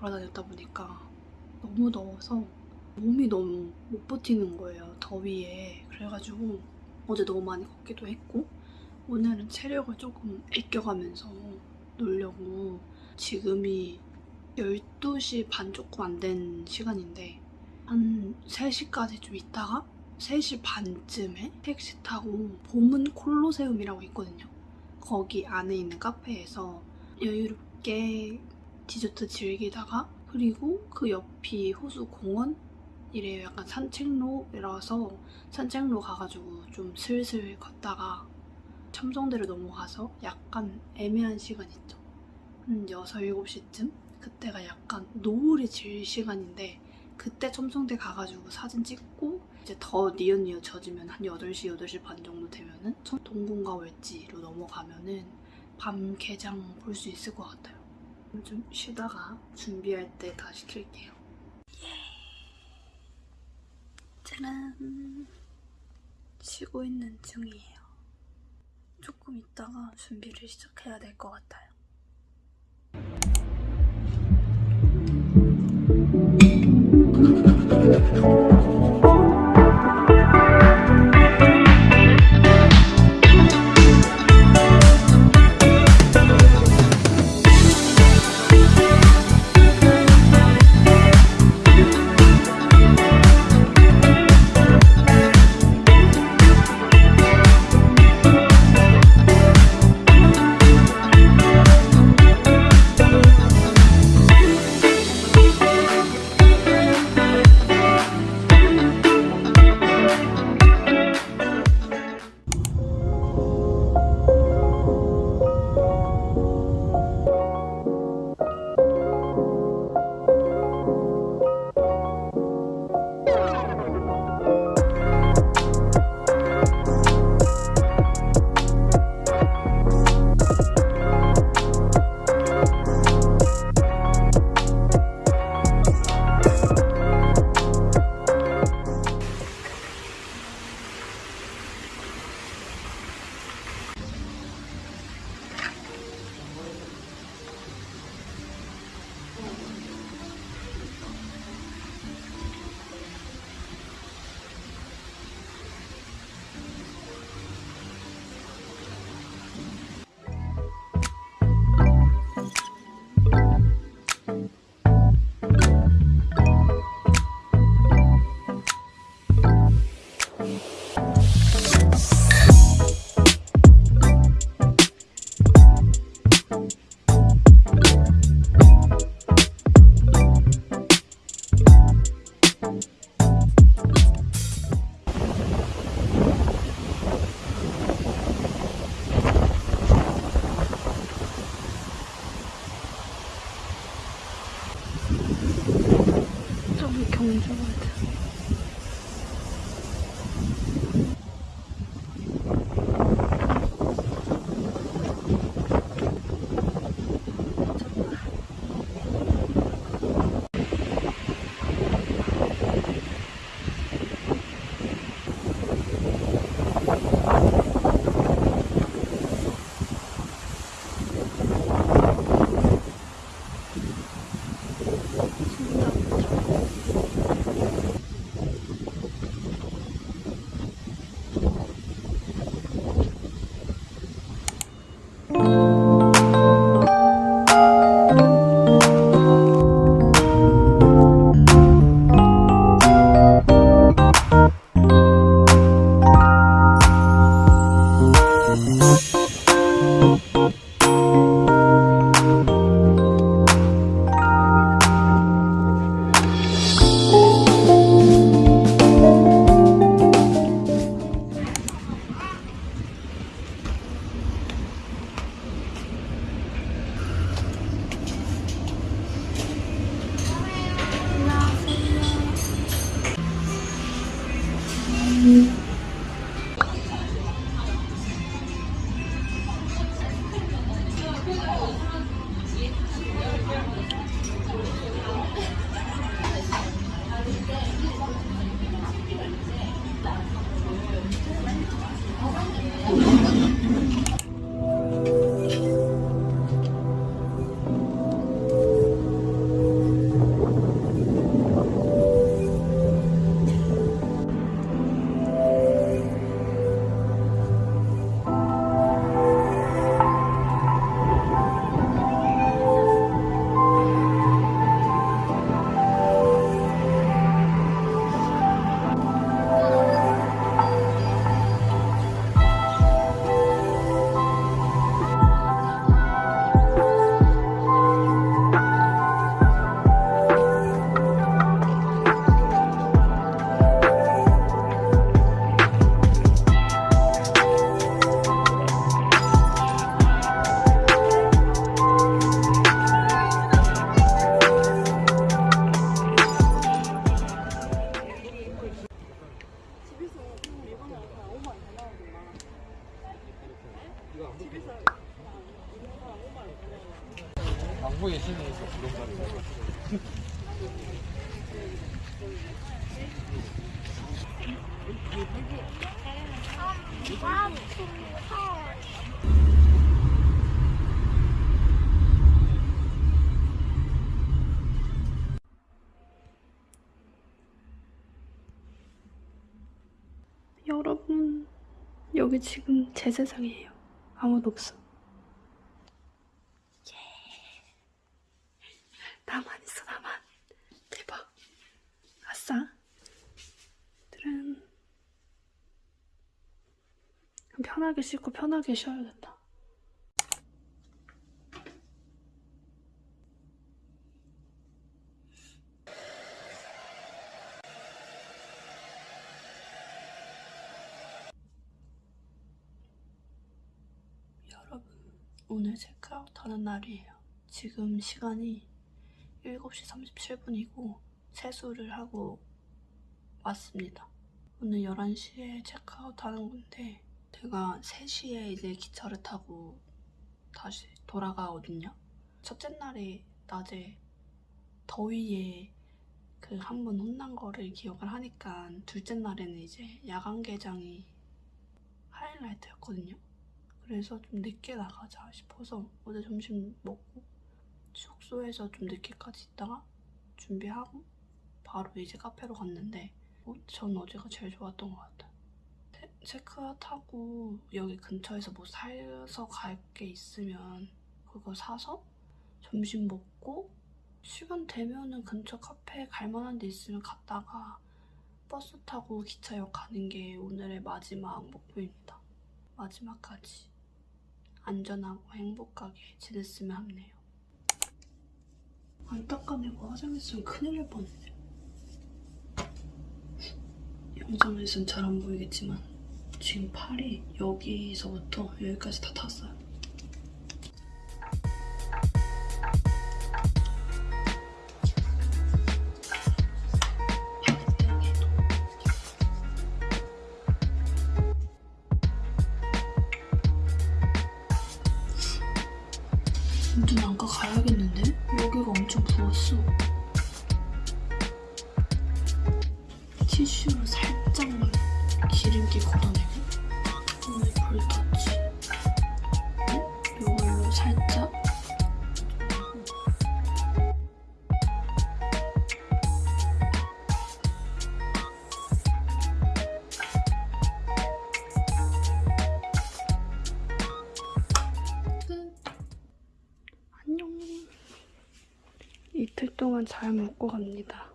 돌아다녔다 보니까 너무 더워서 몸이 너무 못 버티는 거예요. 더위에. 그래가지고 어제 너무 많이 걷기도 했고 오늘은 체력을 조금 아껴가면서 놀려고 지금이 12시 반 조금 안 된 시간인데 한 3시까지 좀 있다가 3시 반쯤에 택시 타고 봄은 콜로세움이라고 있거든요. 거기 안에 있는 카페에서 여유롭게 디저트 즐기다가 그리고 그 옆이 호수 공원? 이래요. 약간 산책로라서 산책로 가가지고 좀 슬슬 걷다가 첨성대를 넘어가서 약간 애매한 시간 있죠. 한 6, 7시쯤? 그때가 약간 노을이 질 시간인데 그때 첨성대 가가지고 사진 찍고 이제 더 니엇니엇 젖으면 한 8시, 8시 반 정도 되면은 동궁과 월지로 넘어가면은 밤 개장 볼 수 있을 것 같아요. 좀 쉬다가 준비할 때 다시 킬게요. 예. 짜란. 쉬고 있는 중이에요. 조금 있다가 준비를 시작해야 될 것 같아요. 여러분, 여기 지금 제 세상이에요. 아무도 없어. 예. 나만 있어, 나만. 대박. 아싸. 들은 편하게 씻고 편하게 쉬어야겠다. 여러분, 오늘 체크아웃 하는 날이에요. 지금 시간이 7시 37분이고 세수를 하고 왔습니다. 오늘 11시에 체크아웃 하는 건데 제가 3시에 이제 기차를 타고 다시 돌아가거든요. 첫째 날에 낮에 더위에 그 한 번 혼난 거를 기억을 하니까 둘째 날에는 이제 야간 개장이 하이라이트였거든요. 그래서 좀 늦게 나가자 싶어서 어제 점심 먹고 숙소에서 좀 늦게까지 있다가 준비하고 바로 이제 카페로 갔는데 어, 전 어제가 제일 좋았던 것 같아요. 체- 체크아웃 하고 여기 근처에서 뭐 사서 갈 게 있으면 그거 사서 점심 먹고 시간 되면은 근처 카페 갈 만한 데 있으면 갔다가 버스 타고 기차역 가는 게 오늘의 마지막 목표입니다. 마지막까지 안전하고 행복하게 지냈으면 합네요. 안 닦아내고 화장했으면 큰일 날 뻔했네. 영상에선 잘 안 보이겠지만 지금 팔이 여기서부터 여기까지 다 탔어요. 잘 먹고 갑니다